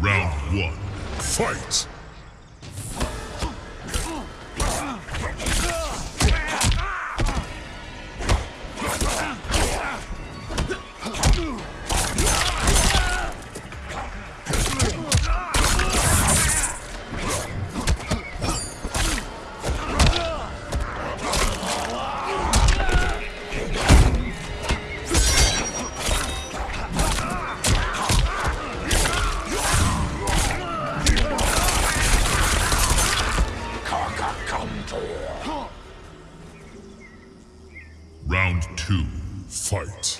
Round one. Fight! Fight!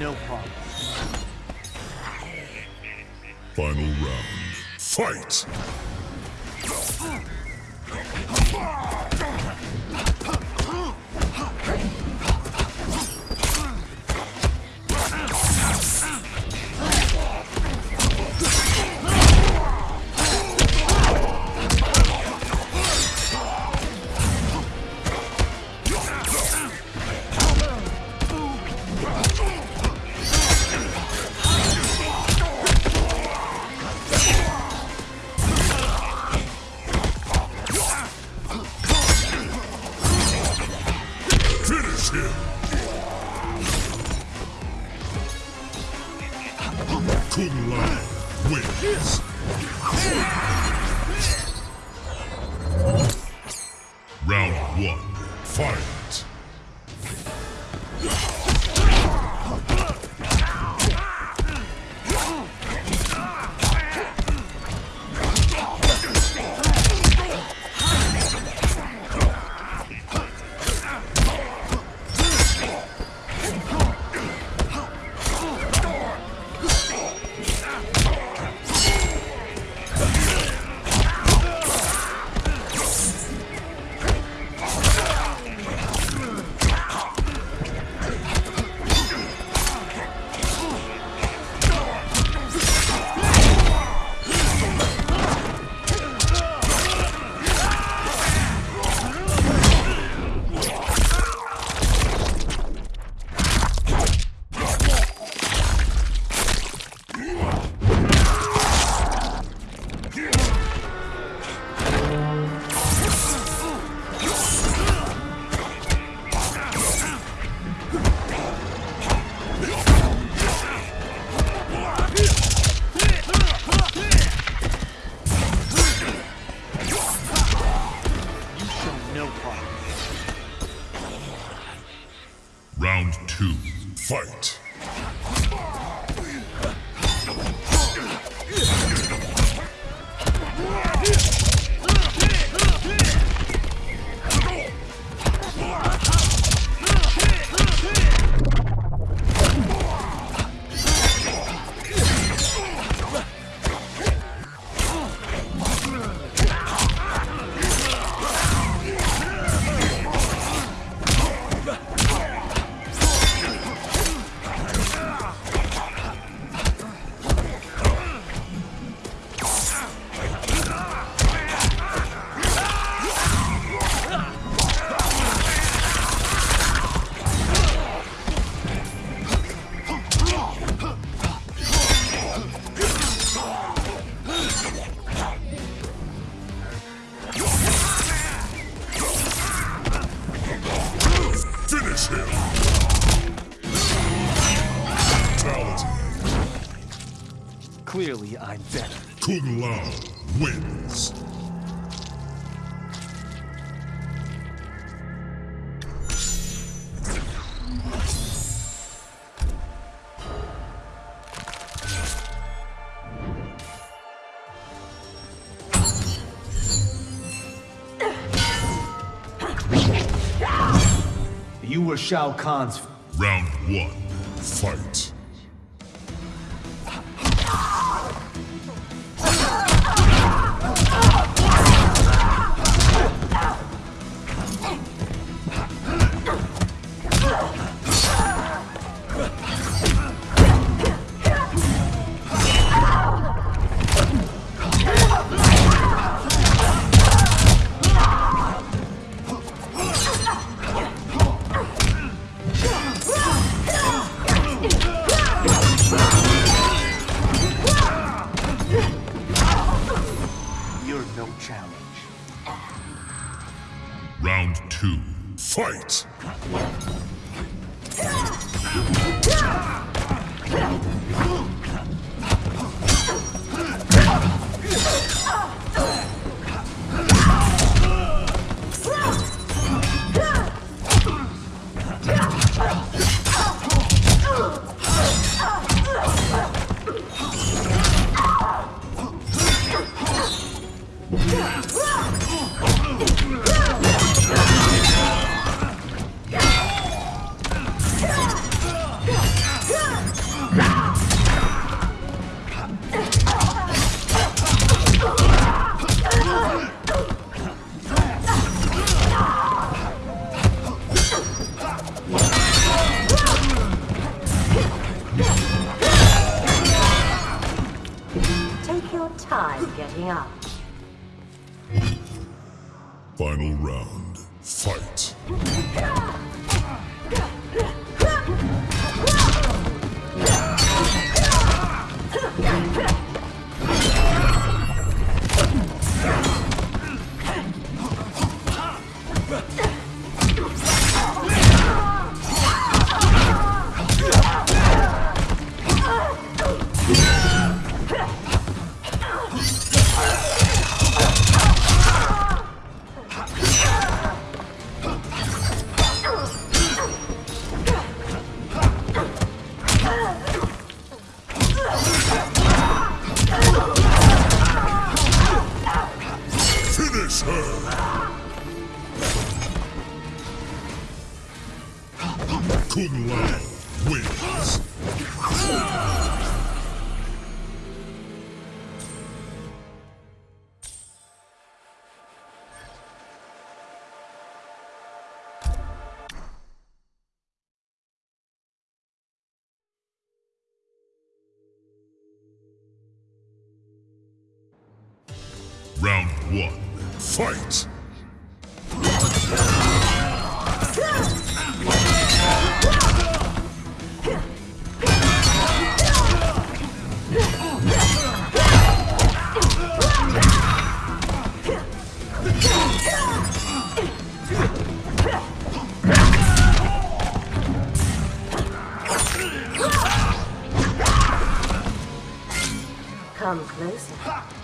No progress. Final round. Fight! I'm better. Kung Lao wins. You were Shao Kahn's. Round one, fight. Fight. Fight. Kung Lao wins. Fight! Come closer.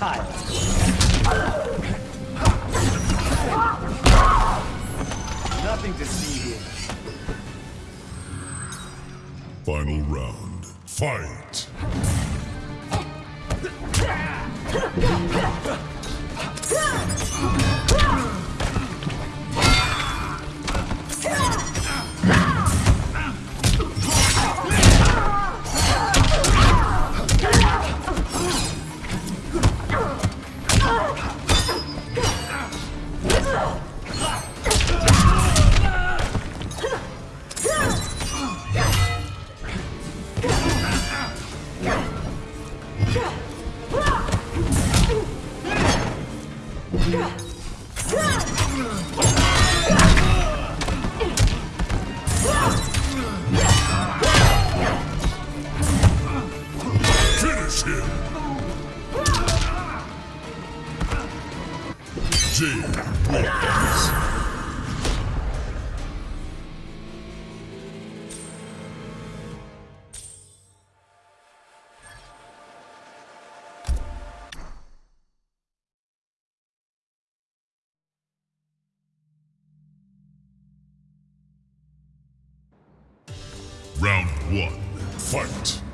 Child. Nothing to see here. Final round, fight! Fight!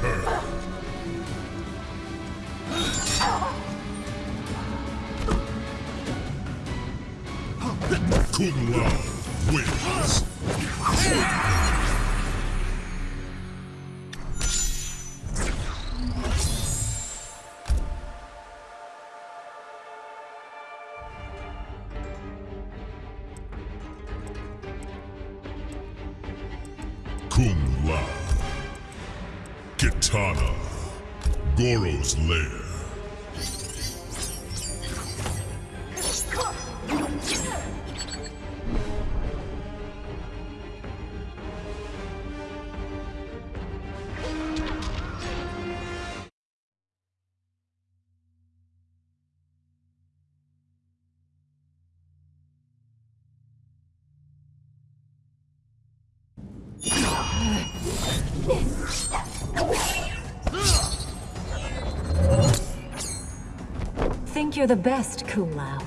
Her! Kitana. Goro's lair. You're the best, Kung Lao.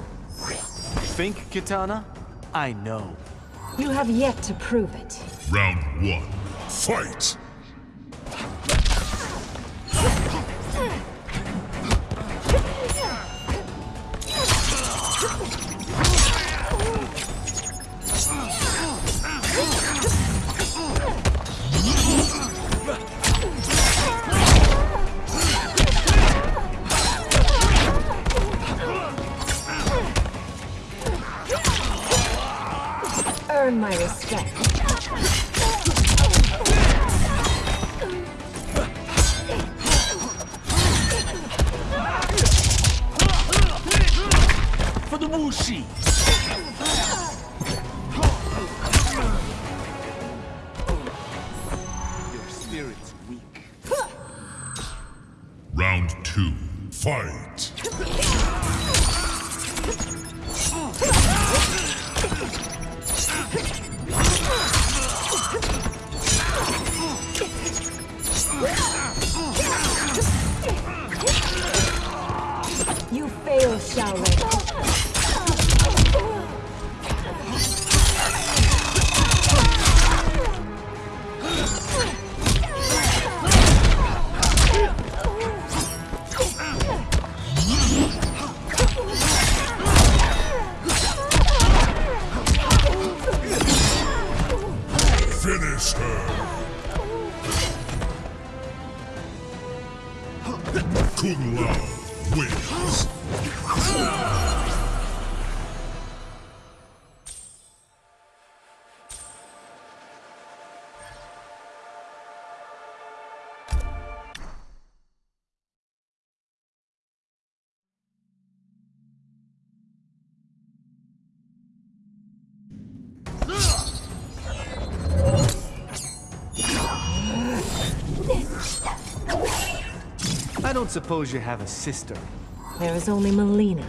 Think, Kitana? I know. You have yet to prove it. Round one, fight! 要位。suppose you have a sister. There is only Mileena.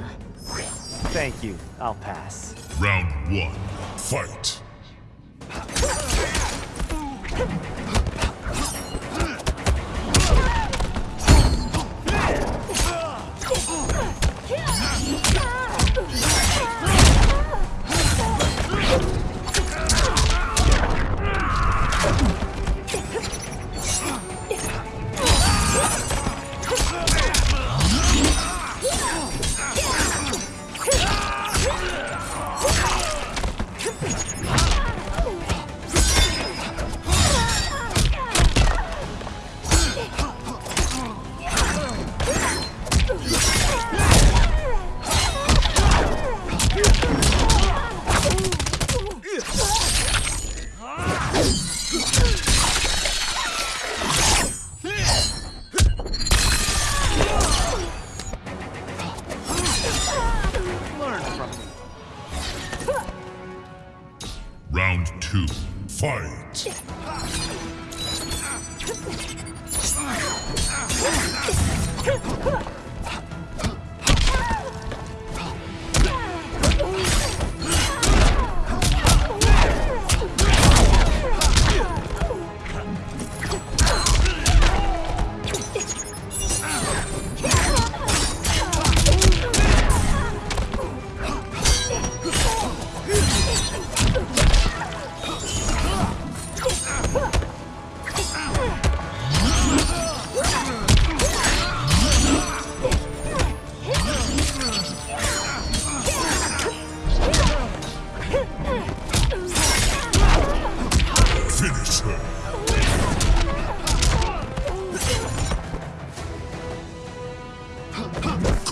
Thank you. I'll pass. Round one. Fight.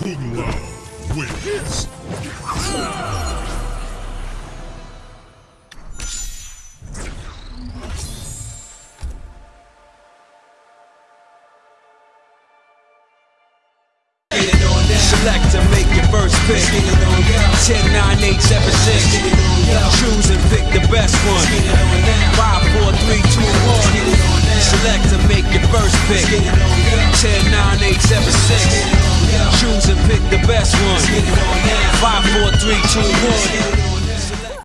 Kung Lao wins.